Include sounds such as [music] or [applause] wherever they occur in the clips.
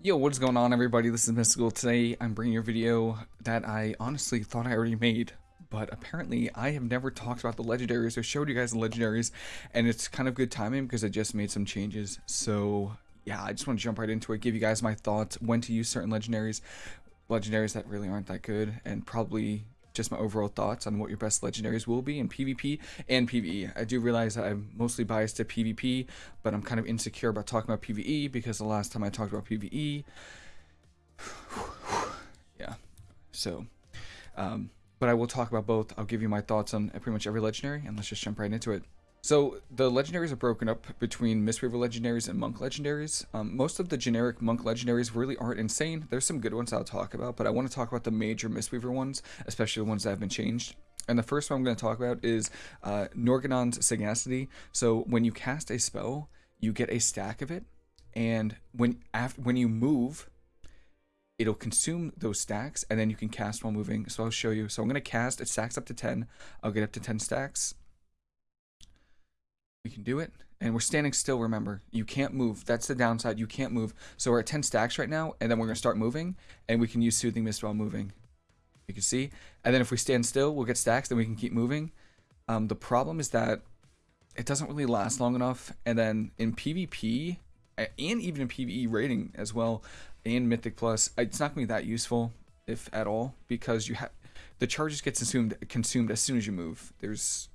Yo, what is going on everybody? This is Mystical. Today I'm bringing you a video that I honestly thought I already made, but apparently I have never talked about the legendaries or showed you guys the legendaries, and it's kind of good timing because I just made some changes. So yeah, I just want to jump right into it, give you guys my thoughts, when to use certain legendaries, legendaries that really aren't that good, and probably just my overall thoughts on what your best legendaries will be in PvP and PvE. I do realize that I'm mostly biased to PvP, but I'm kind of insecure about talking about PvE because the last time I talked about PvE, [sighs] yeah, so, um, but I will talk about both. I'll give you my thoughts on pretty much every legendary, and let's just jump right into it. So the legendaries are broken up between Mistweaver legendaries and Monk legendaries. Um, most of the generic Monk legendaries really aren't insane. There's some good ones I'll talk about, but I want to talk about the major Mistweaver ones, especially the ones that have been changed. And the first one I'm going to talk about is uh, Norgannon's Sagacity. So when you cast a spell, you get a stack of it, and when after when you move, it'll consume those stacks, and then you can cast while moving. So I'll show you. So I'm going to cast. It stacks up to 10. I'll get up to 10 stacks we can do it. And we're standing still, remember. You can't move. That's the downside. You can't move. So we're at 10 stacks right now, and then we're going to start moving, and we can use Soothing Mist while moving. You can see. And then if we stand still, we'll get stacks, then we can keep moving. Um, the problem is that it doesn't really last long enough. And then in PvP, and even in PvE rating as well, and Mythic Plus, it's not going to be that useful, if at all, because you have the charges get consumed consumed as soon as you move. There's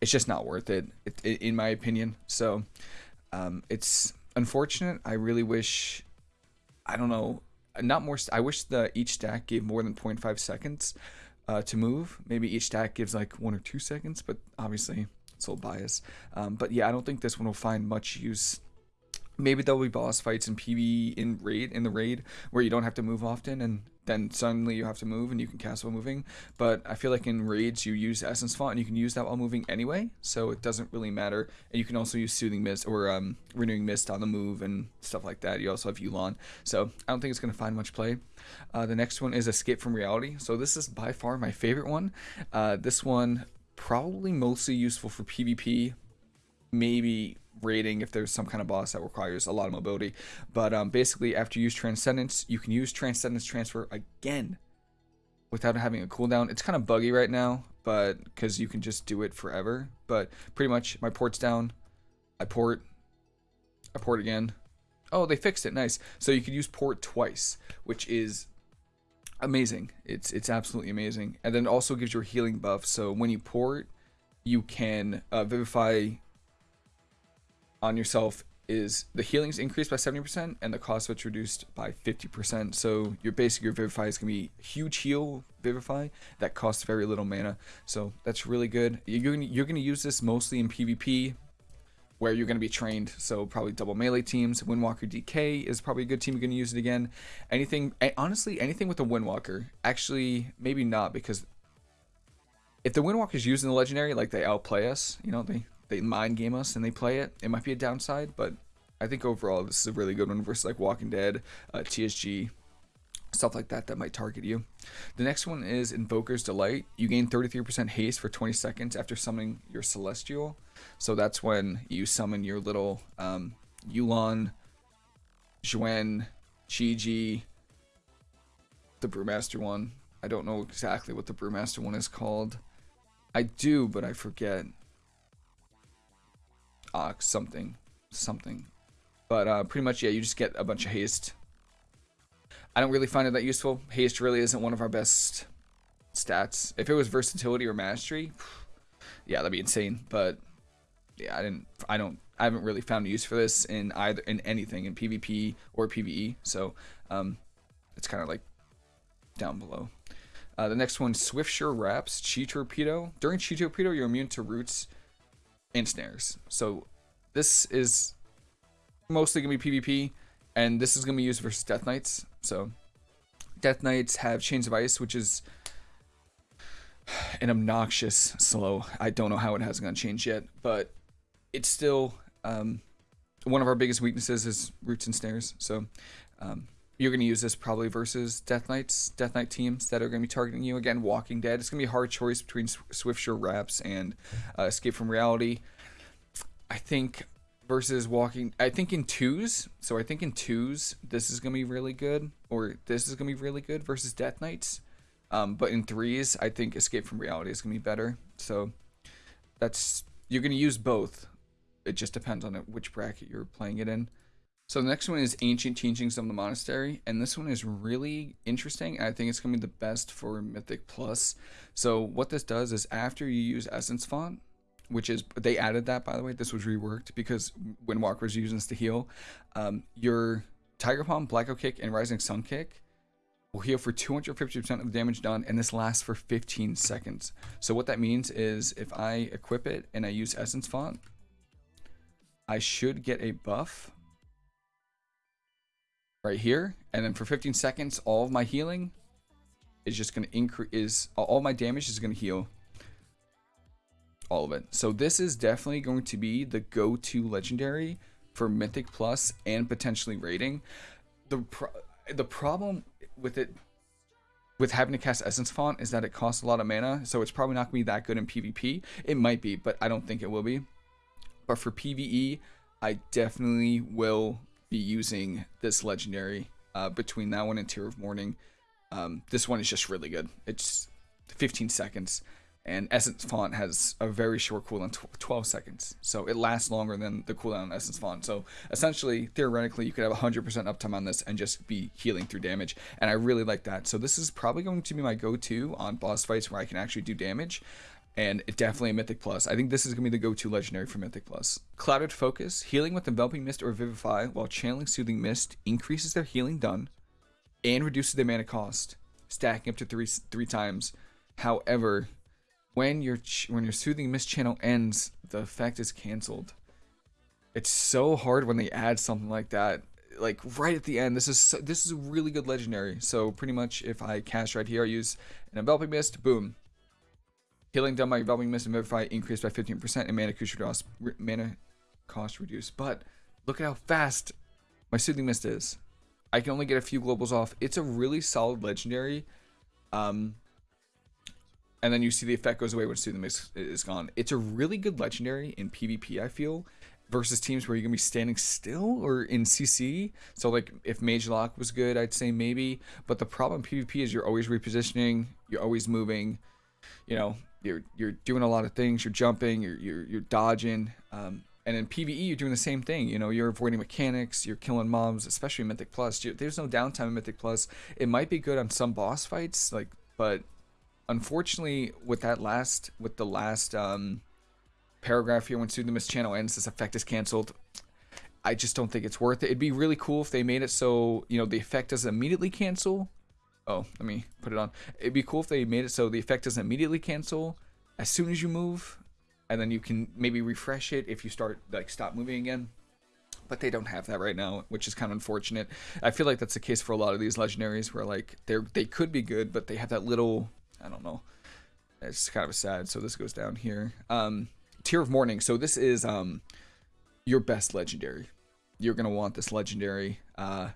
it's just not worth it, it, it in my opinion. So um, it's unfortunate. I really wish, I don't know, not more. I wish the each stack gave more than 0.5 seconds uh, to move. Maybe each stack gives like one or two seconds, but obviously it's a little bias. Um, but yeah, I don't think this one will find much use maybe there'll be boss fights in PvE in raid in the raid where you don't have to move often and then suddenly you have to move and you can cast while moving. But I feel like in raids you use Essence Font and you can use that while moving anyway, so it doesn't really matter. And you can also use Soothing Mist or um, Renewing Mist on the move and stuff like that. You also have Yu'lon, so I don't think it's going to find much play. Uh, the next one is Escape from Reality. So this is by far my favorite one. Uh, this one probably mostly useful for PvP, maybe raiding if there's some kind of boss that requires a lot of mobility. But um, basically, after you use Transcendence, you can use Transcendence Transfer again without having a cooldown. It's kind of buggy right now, but because you can just do it forever. But pretty much, my port's down. I port. I port again. Oh, they fixed it. Nice. So you could use port twice, which is amazing. It's it's absolutely amazing. And then also gives you a healing buff. So when you port, you can uh, vivify on yourself is the healing's increased by 70% and the cost of it's reduced by 50%. So your basic your Vivify is to be huge heal Vivify that costs very little mana. So that's really good. You're going you're gonna use this mostly in PvP where you're going to be trained. So probably double melee teams. Windwalker DK is probably a good team you're going to use it again. Anything, honestly, anything with a Windwalker. Actually, maybe not because if the Windwalker's using the legendary, like they outplay us, you know, they they mind game us and they play it. It might be a downside, but I think overall this is a really good one versus like Walking Dead, uh, TSG, stuff like that that might target you. The next one is Invoker's Delight. You gain 33% haste for 20 seconds after summoning your Celestial. So that's when you summon your little um, Yu'lon, Xuen, Chi-Ji, the Brewmaster one. I don't know exactly what the Brewmaster one is called. I do, but I forget uh, something, something. But uh, pretty much, yeah, you just get a bunch of haste. I don't really find it that useful. Haste really isn't one of our best stats. If it was versatility or mastery, yeah, that'd be insane. But yeah, I didn't. I don't. I haven't really found use for this in either in anything in PvP or PvE. So um, it's kind of like down below. Uh, the next one, Swiftsure Wraps, Chi Torpedo. During Chi Torpedo, you're immune to roots snares. So this is mostly going to be PvP, and this is going to be used versus Death Knights. So Death Knights have Chains of Ice, which is an obnoxious slow. I don't know how it hasn't changed yet, but it's still um, one of our biggest weaknesses is roots and snares. So um, you're going to use this probably versus Death Knights, Death Knight teams that are going to be targeting you. Again, Walking Dead. It's going to be a hard choice between Swiftsure Wraps and uh, Escape from Reality. I think versus walking. I think in twos. So I think in twos, this is gonna be really good, or this is gonna be really good versus Death Knights. Um, but in threes, I think Escape from Reality is gonna be better. So that's you're gonna use both. It just depends on which bracket you're playing it in. So the next one is Ancient Teachings of the Monastery, and this one is really interesting. I think it's gonna be the best for Mythic Plus. So what this does is after you use Essence Font, which is they added that by the way. This was reworked because Windwalker was using this to heal, um, your Tiger Palm, Blackout Kick, and Rising Sun Kick will heal for 250% of the damage done, and this lasts for 15 seconds. So what that means is if I equip it and I use Essence Font, I should get a buff right here, and then for 15 seconds, all of my healing is just going to increase. Is all my damage is going to heal all of it. So this is definitely going to be the go-to legendary for Mythic Plus and potentially raiding. The pro the problem with it with having to cast Essence Font is that it costs a lot of mana, so it's probably not going to be that good in PvP. It might be, but I don't think it will be. But for PvE, I definitely will be using this legendary uh, between that one and Tear of Mourning. Um, this one is just really good. It's 15 seconds and Essence Font has a very short cooldown, 12 seconds. So it lasts longer than the cooldown on Essence Font. So essentially, theoretically, you could have 100% uptime on this and just be healing through damage. And I really like that. So this is probably going to be my go-to on boss fights where I can actually do damage. And it definitely a Mythic Plus. I think this is going to be the go-to legendary for Mythic Plus. Clouded Focus. Healing with Enveloping Mist or Vivify while channeling Soothing Mist increases their healing done and reduces their mana cost, stacking up to three three times. However, when your when your soothing mist channel ends, the effect is canceled. It's so hard when they add something like that. Like right at the end, this is so, this is a really good legendary. So pretty much, if I cast right here, I use an enveloping mist. Boom. Healing done by Enveloping mist and vivify increased by 15%, and mana cost. Mana cost reduced. But look at how fast my soothing mist is. I can only get a few globals off. It's a really solid legendary. Um, and then you see the effect goes away when Soothing Mist is gone. It's a really good legendary in PvP, I feel, versus teams where you're gonna be standing still or in CC. So like if Mage Lock was good, I'd say maybe. But the problem PvP is you're always repositioning, you're always moving, you know, you're you're doing a lot of things, you're jumping, you're you're, you're dodging. Um, and in PvE, you're doing the same thing. You know, you're avoiding mechanics, you're killing mobs, especially Mythic Plus. There's no downtime in Mythic Plus. It might be good on some boss fights, like, but unfortunately, with that last, with the last um, paragraph here, when Soothing channel ends, this effect is canceled. I just don't think it's worth it. It'd be really cool if they made it so, you know, the effect doesn't immediately cancel. Oh, let me put it on. It'd be cool if they made it so the effect doesn't immediately cancel as soon as you move. And then you can maybe refresh it if you start, like, stop moving again. But they don't have that right now, which is kind of unfortunate. I feel like that's the case for a lot of these legendaries where, like, they're, they could be good, but they have that little I don't know. It's kind of sad. So this goes down here. Um, Tear of Mourning. So this is um, your best legendary. You're gonna want this legendary. Uh,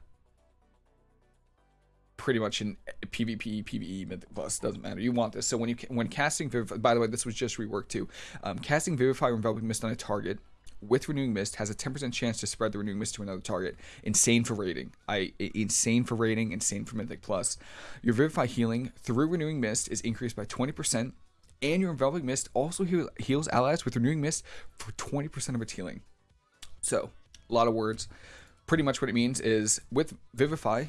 pretty much in PvP, PvE, Mythic Plus doesn't matter. You want this. So when you when casting Vivify, by the way, this was just reworked too. Um, casting Vivify or Enveloping Mist on a target with Renewing Mist has a 10% chance to spread the Renewing Mist to another target. Insane for rating. I insane for rating, insane for Mythic Plus. Your Vivify healing through Renewing Mist is increased by 20%, and your Enveloping Mist also heal, heals allies with Renewing Mist for 20% of its healing. So, a lot of words. Pretty much what it means is with Vivify,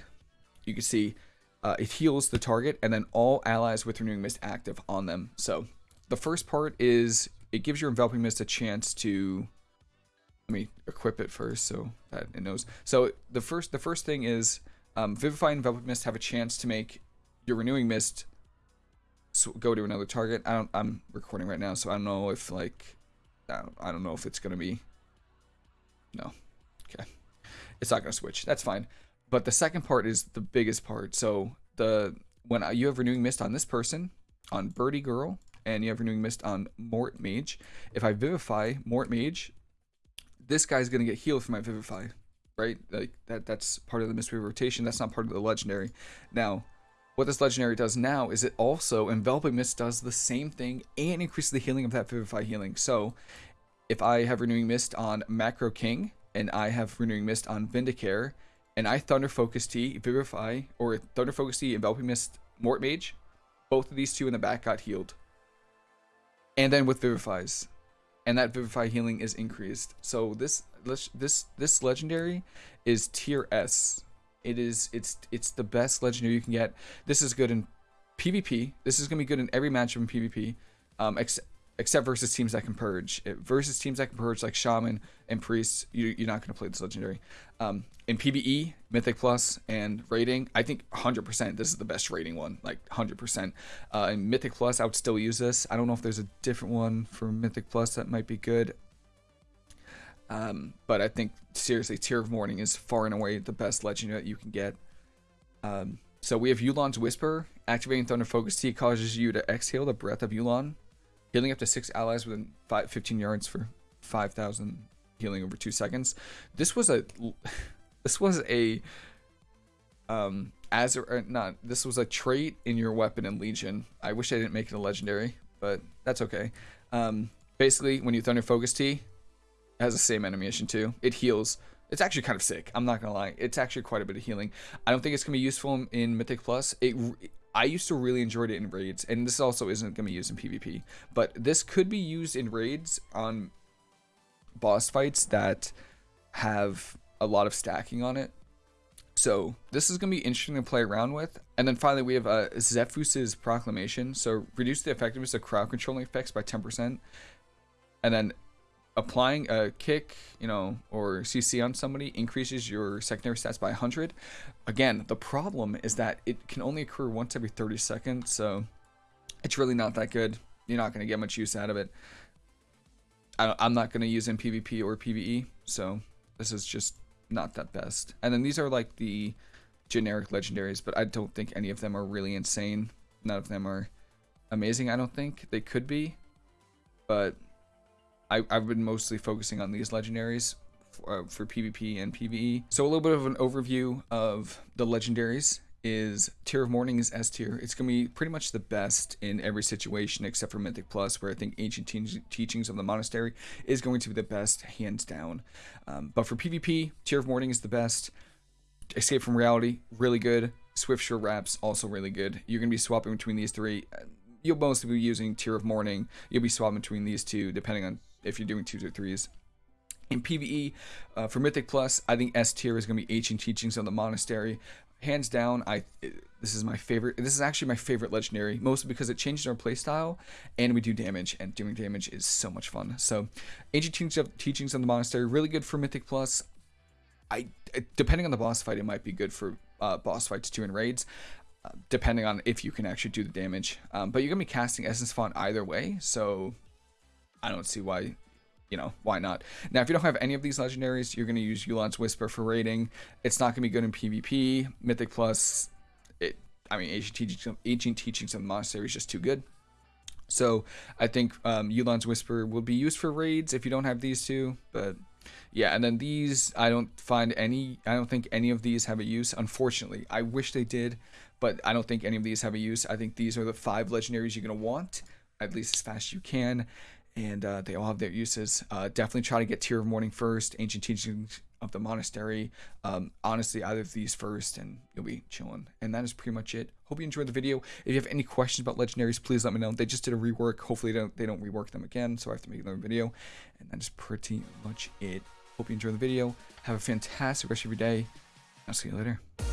you can see uh, it heals the target and then all allies with Renewing Mist active on them. So, the first part is it gives your Enveloping Mist a chance to let me equip it first so that it knows. So the first the first thing is um, Vivify and Enveloping Mist have a chance to make your Renewing Mist go to another target. I don't. I'm recording right now, so I don't know if like I don't, I don't know if it's gonna be. No, okay, it's not gonna switch. That's fine. But the second part is the biggest part. So the when you have Renewing Mist on this person, on Birdie Girl, and you have Renewing Mist on Mort Mage, if I Vivify Mort Mage, this guy's gonna get healed from my Vivify, right? Like that that's part of the mystery rotation. That's not part of the legendary. Now, what this legendary does now is it also enveloping mist does the same thing and increases the healing of that Vivify healing. So if I have Renewing Mist on Macro King and I have Renewing Mist on Vindicare and I Thunder Focus Tea, Vivify, or Thunder Focus Tea, Enveloping Mist, Mort Mage, both of these two in the back got healed. And then with Vivifies. And that Vivify healing is increased. So this this this legendary is tier S. It is it's it's the best legendary you can get. This is good in PvP. This is gonna be good in every matchup in PvP. Um, except except versus teams that can purge. It, versus teams that can purge like Shaman and Priest, you, are not going to play this legendary. Um, in PvE, Mythic Plus, and rating, I think 100% this is the best rating one, like 100%. Uh, in Mythic Plus, I would still use this. I don't know if there's a different one for Mythic Plus that might be good. Um, but I think, seriously, Tear of Mourning is far and away the best legendary that you can get. Um, so we have Yu'lon's Whisper. Activating Thunder Focus Tea causes you to exhale the breath of Yu'lon Healing up to six allies within five, 15 yards for 5,000 healing over two seconds. This was a, [laughs] this was a, um, as or not, this was a trait in your weapon in Legion. I wish I didn't make it a legendary, but that's okay. Um, basically, when you Thunder Focus Tea, has the same animation too. It heals. It's actually kind of sick. I'm not gonna lie. It's actually quite a bit of healing. I don't think it's gonna be useful in Mythic Plus. It I used to really enjoy it in raids, and this also isn't going to be used in PvP, but this could be used in raids on boss fights that have a lot of stacking on it. So this is going to be interesting to play around with. And then finally, we have uh, Sephuz's Proclamation. So reduce the effectiveness of crowd controlling effects by 10%. And then applying a kick, you know, or CC on somebody increases your secondary stats by 100. Again, the problem is that it can only occur once every 30 seconds, so it's really not that good. You're not going to get much use out of it. I, am not going to use in PvP or PvE, so this is just not that best. And then these are like the generic legendaries, but I don't think any of them are really insane. None of them are amazing, I don't think. They could be, but I, have been mostly focusing on these legendaries for, uh, for PvP and PvE. So a little bit of an overview of the legendaries is Tear of Mourning is S tier. It's going to be pretty much the best in every situation except for Mythic Plus, where I think Ancient te Teachings of the Monastery is going to be the best, hands down. Um, but for PvP, Tear of Mourning is the best. Escape from Reality, really good. Swiftsure Wraps, also really good. You're going to be swapping between these three. You'll mostly be using Tear of Mourning. You'll be swapping between these two, depending on if you're doing twos or threes. In PvE, uh, for Mythic Plus, I think S tier is going to be Ancient Teachings of the Monastery. Hands down, I this is my favorite. This is actually my favorite legendary, mostly because it changes our playstyle and we do damage, and doing damage is so much fun. So, Ancient Teachings of, Teachings of the Monastery, really good for Mythic Plus. I depending on the boss fight, it might be good for uh, boss fights too in raids. Uh, depending on if you can actually do the damage. Um, but you're gonna be casting Essence Font either way, so I don't see why, you know, why not. Now, if you don't have any of these legendaries, you're going to use Yu'lon's Whisper for raiding. It's not going to be good in PvP. Mythic Plus, it, I mean, Ancient Teachings, Ancient Teachings of the Monastery is just too good. So I think um, Yu'lon's Whisper will be used for raids if you don't have these two, but yeah, and then these, I don't find any, I don't think any of these have a use, unfortunately. I wish they did, but I don't think any of these have a use. I think these are the five legendaries you're going to want, at least as fast as you can and uh, they all have their uses. Uh, definitely try to get Tear of Morning first, Ancient Teachings of the Monastery. Um, honestly, either of these first, and you'll be chilling. And that is pretty much it. Hope you enjoyed the video. If you have any questions about legendaries, please let me know. They just did a rework. Hopefully, they don't, they don't rework them again, so I have to make another video. And that is pretty much it. Hope you enjoyed the video. Have a fantastic rest of your day. I'll see you later.